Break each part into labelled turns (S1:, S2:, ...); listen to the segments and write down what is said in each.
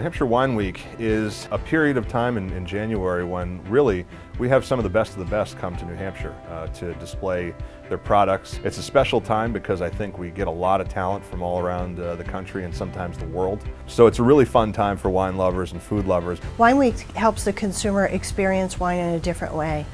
S1: New Hampshire Wine Week is a period of time in, in, January when really we have some of the best of the best come to New Hampshire uh, to display their products. It's a special time because I think we get a lot of talent from all around uh, the country and sometimes the world. So it's a really fun time for wine lovers and food lovers.
S2: Wine Week helps the consumer experience wine in a different way.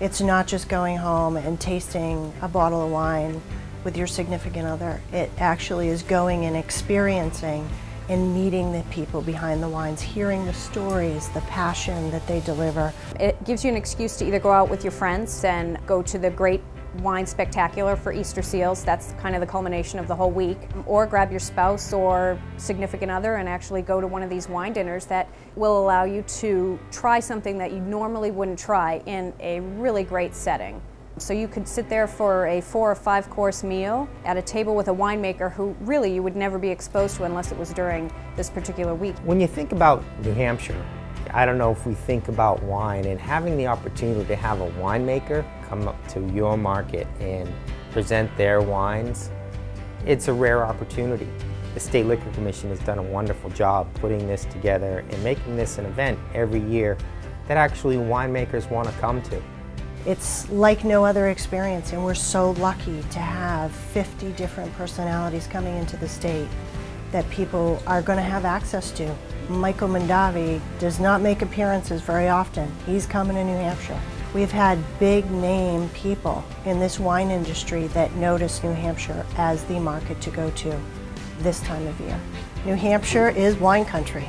S2: It's not just going home and tasting a bottle of wine with your significant other. It actually is going and experiencing and meeting the people behind the wines, hearing the stories, the passion that they deliver.
S3: It gives you an excuse to either go out with your friends and go to the great wine spectacular for Easter seals. That's kind of the culmination of the whole week. Or grab your spouse or significant other and actually go to one of these wine dinners that will allow you to try something that you normally wouldn't try in a really great setting. So you could sit there for a four or five course meal at a table with a winemaker who really you would never be exposed to unless it was during this particular week.
S4: When you think about New Hampshire, I don't know if we think about wine and having the opportunity to have a winemaker come up to your market and present their wines, it's a rare opportunity. The State Liquor Commission has done a wonderful job putting this together and making this an event every year that actually winemakers want to come to.
S2: It's like no other experience and we're so lucky to have 50 different personalities coming into the state that people are going to have access to. Michael Mondavi does not make appearances very often. He's coming to New Hampshire. We've had big name people in this wine industry that notice New Hampshire as the market to go to this time of year. New Hampshire is wine country.